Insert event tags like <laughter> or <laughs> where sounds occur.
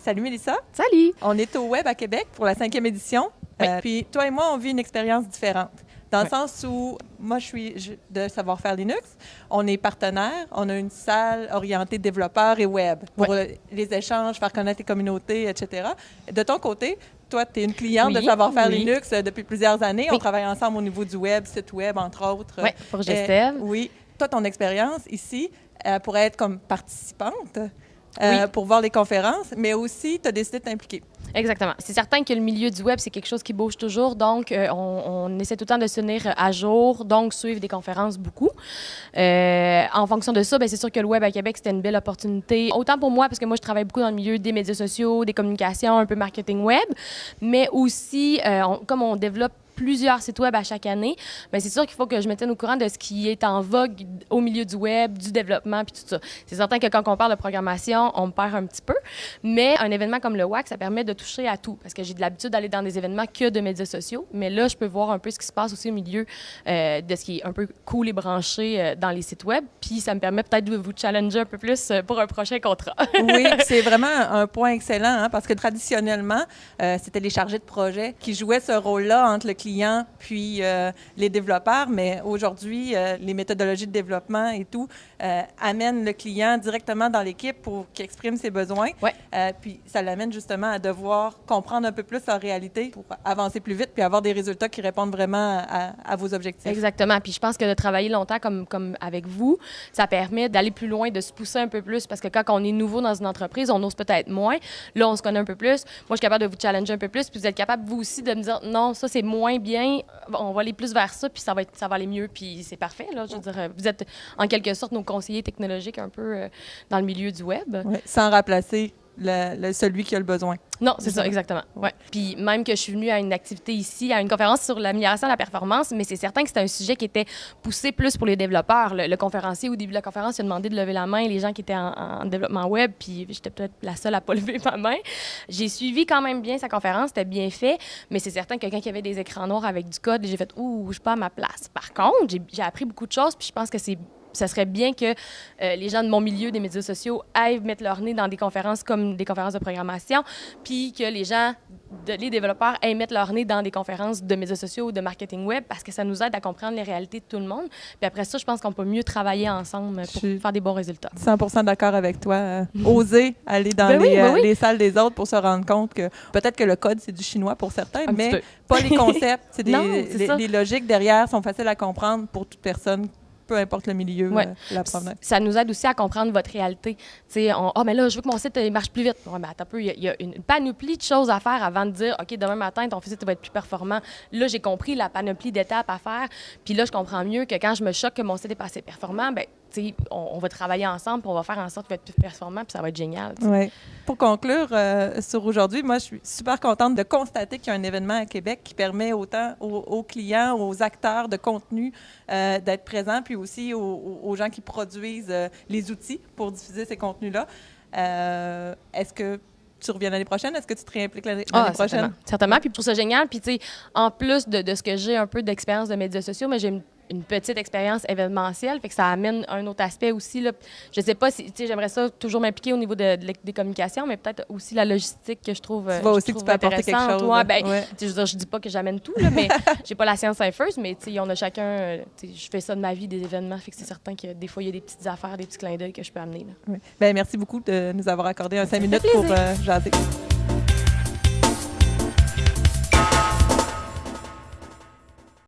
Salut Mélissa. Salut. On est au Web à Québec pour la cinquième édition. Euh, puis toi et moi, on vit une expérience différente. Dans le sens où, moi, je suis de Savoir-faire Linux. On est partenaire. On a une salle orientée développeurs et web pour les échanges, faire connaître les communautés, etc. De ton côté, toi, tu es une cliente de Savoir-faire Linux euh, depuis plusieurs années. On travaille ensemble au niveau du web, site web, entre autres. Oui, pour Gestev. oui. Toi, ton expérience ici euh, pourrait être comme participante. Euh, pour voir les conférences, mais aussi tu as décidé de t'impliquer. Exactement. C'est certain que le milieu du web, c'est quelque chose qui bouge toujours, donc euh, on, essaie tout le temps de se tenir à jour, donc suivre des conférences beaucoup. Euh, en fonction de ça, ben, c'est sûr que le web à Québec, c'était une belle opportunité, autant pour moi, parce que moi, je travaille beaucoup dans le milieu des médias sociaux, des communications, un peu marketing web, mais aussi, comme on développe plusieurs sites web à chaque année, mais c'est sûr qu'il faut que je me tienne au courant de ce qui est en vogue au milieu du web, du développement, puis tout ça. C'est certain que quand on parle de programmation, on me perd un petit peu, mais un événement comme le WAC, ça permet de toucher à tout, parce que j'ai de l'habitude d'aller dans des événements que de médias sociaux, mais là, je peux voir un peu ce qui se passe aussi au milieu euh, de ce qui est un peu cool et branché euh, dans les sites web, puis ça me permet peut-être de vous challenger un peu plus euh, pour un prochain contrat. oui, <laughs> c'est vraiment un point excellent, hein, parce que traditionnellement, c'était les chargés de projet qui jouaient ce rôle-là entre le client puis euh, les développeurs, mais aujourd'hui, euh, les méthodologies de développement et tout euh, amènent le client directement dans l'équipe pour qu'il exprime ses besoins. Ouais. puis ça l'amène justement à devoir comprendre un peu plus leur réalité pour avancer plus vite puis avoir des résultats qui répondent vraiment à, vos objectifs. Exactement. Puis je pense que de travailler longtemps comme, comme avec vous, ça permet d'aller plus loin, de se pousser un peu plus parce que quand on est nouveau dans une entreprise, on ose peut-être moins. Là, on se connaît un peu plus. Moi, je suis capable de vous challenger un peu plus, puis vous êtes capable, vous aussi, de me dire non, ça, c'est moins bien, on va aller plus vers ça, puis ça va, être, ça va aller mieux, puis c'est parfait. Là, je veux dire, vous êtes en quelque sorte nos conseillers technologiques un peu euh, dans le milieu du web. sans remplacer le, celui qui a le besoin. Non, c'est ça, exactement. Ouais. Puis même que je suis venue à une activité ici, à une conférence sur l'amélioration de la performance, mais c'est certain que c'était un sujet qui était poussé plus pour les développeurs. Le, conférencier, au début de la conférence, il a demandé de lever la main, les gens qui étaient en, développement web, puis j'étais peut-être la seule à pas <laughs> lever ma main. J'ai suivi quand même bien sa conférence, c'était bien fait, mais c'est certain que il y avait des écrans noirs avec du code, j'ai fait « Ouh, je suis pas à ma place ». Par contre, j'ai appris beaucoup de choses, puis je pense que c'est ça serait bien que euh, les gens de mon milieu des médias sociaux aillent mettre leur nez dans des conférences comme des conférences de programmation, puis que les gens, de, les développeurs, aillent mettre leur nez dans des conférences de médias sociaux ou de marketing web, parce que ça nous aide à comprendre les réalités de tout le monde. Puis après ça, je pense qu'on peut mieux travailler ensemble pour faire des bons résultats. 100% d'accord avec toi. Euh, oser aller dans ben ben euh, les, salles des autres pour se rendre compte que peut-être que le code, c'est du chinois pour certains, mais pas les concepts. C'est <laughs> des, les, logiques derrière sont faciles à comprendre pour toute personne peu importe le milieu, euh, la provenance. Ça nous aide aussi à comprendre votre réalité. Tu sais, oh, mais là, je veux que mon site marche plus vite. Ouais, mais attends un peu, il y, a une panoplie de choses à faire avant de dire, OK, demain matin, ton site va être plus performant. Là, j'ai compris la panoplie d'étapes à faire. Puis là, je comprends mieux que quand je me choque que mon site est pas assez performant, ben on, va travailler ensemble, puis on va faire en sorte être plus performant, puis ça va être génial. Ouais. Pour conclure euh, sur aujourd'hui, moi, je suis super contente de constater qu'il y a un événement à Québec qui permet autant aux, clients, aux acteurs de contenu euh, d'être présents, puis aussi aux, gens qui produisent euh, les outils pour diffuser ces contenus-là. Est-ce que tu reviens l'année prochaine? Est-ce que tu te réimpliques l'année ah, prochaine? Certainement. certainement. Puis je trouve ça génial. Puis, tu sais, en plus de, de, ce que j'ai un peu d'expérience de médias sociaux, mais j'ai une petite expérience événementielle, fait que ça amène un autre aspect aussi. Là. Je sais pas si, j'aimerais ça toujours m'impliquer au niveau de, des communications, mais peut-être aussi la logistique que je trouve. Tu vois aussi que tu peux apporter quelque chose. Ouais, ben, Je, je dis pas que j'amène tout, là, mais <laughs> j'ai pas la science infuse, mais on a chacun. Euh, je fais ça de ma vie, des événements, fait que c'est certain que des fois, il y a des petites affaires, des petits clins d'œil que je peux amener. Là. Ben, merci beaucoup de nous avoir accordé un cinq minutes pour euh, jaser.